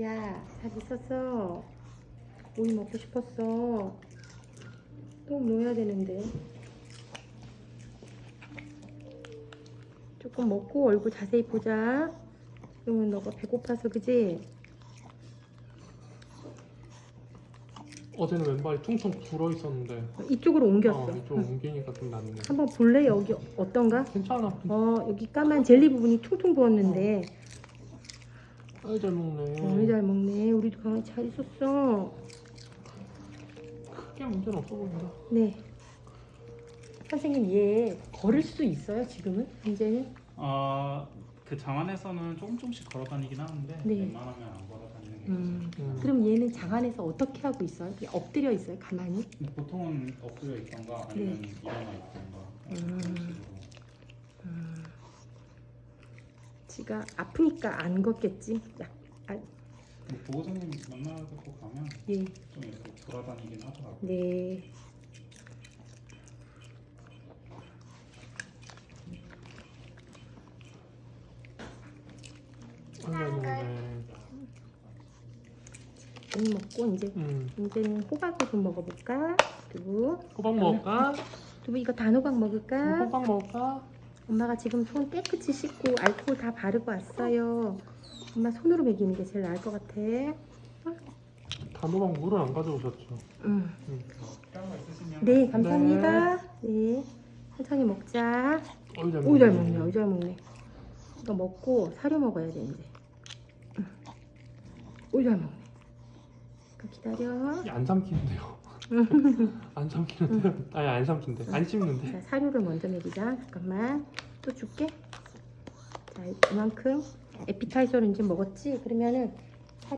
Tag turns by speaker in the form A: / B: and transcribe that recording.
A: 야, 잘 있었어. 오이 먹고 싶었어. 똥 놓아야 되는데. 조금 먹고 얼굴 자세히 보자. 그러면 너가 배고파서 그지?
B: 어제는 왼발이 퉁퉁 불어 있었는데
A: 이쪽으로 옮겼어.
B: 어, 이쪽 옮기니까 좀 낫네.
A: 한번 볼래? 여기 어떤가?
B: 괜찮아.
A: 어, 여기 까만 젤리 부분이 퉁퉁 부었는데.
B: 아이 잘 먹네.
A: 너무 잘 먹네. 우리도 강아지 잘 있었어.
B: 크게 문제는 없어 보인다.
A: 네. 선생님 얘 걸을 수 있어요 지금은? 이제는?
C: 어, 그 장안에서는 조금 조금씩 걸어 다니긴 하는데
A: 네.
C: 웬만하면 안 걸어 다니는 게
A: 음.
B: 음.
A: 그럼 얘는 장안에서 어떻게 하고 있어요? 그냥 엎드려 있어요 가만히?
C: 보통은 엎드려 있던가 아니면 일어나 있던가
A: 네. 음.
C: 그런 식으로.
A: 음. 지가 아프니까 안 걷겠지? 야, 아,
C: 보호자님 만나고 가면
A: 예.
C: 좀 이렇게 돌아다니긴 하더라고요.
A: 네. 오이 먹고 이제
B: 음.
A: 이제는 호박을 좀 먹어볼까? 두부.
B: 호박 먹을까?
A: 두부 이거 단호박 먹을까?
B: 호박 먹을까?
A: 엄마가 지금 손 깨끗이 씻고 알코올 다 바르고 왔어요. 엄마 손으로 먹이는 게 제일 나을 것 같아.
B: 단호박 물을 안 가져오셨죠?
A: 음.
B: 음.
C: 필요한 거 있으시면
A: 네, 감사합니다. 네. 천천히 먹자.
B: 어이 잘 먹네.
A: 오, 잘 먹네. 오, 잘 먹네. 이거 먹고 사료 먹어야 돼, 이제. 음. 오, 잘 먹네. 그 기다려.
B: 안 삼키는데요. 안 삼키는데요? 아니 안 삼킨대. 안 씹는데.
A: 자, 사료를 먼저 먹이자. 잠깐만. 또 줄게. 자, 이만큼. 에피타이저를 이제 먹었지? 그러면은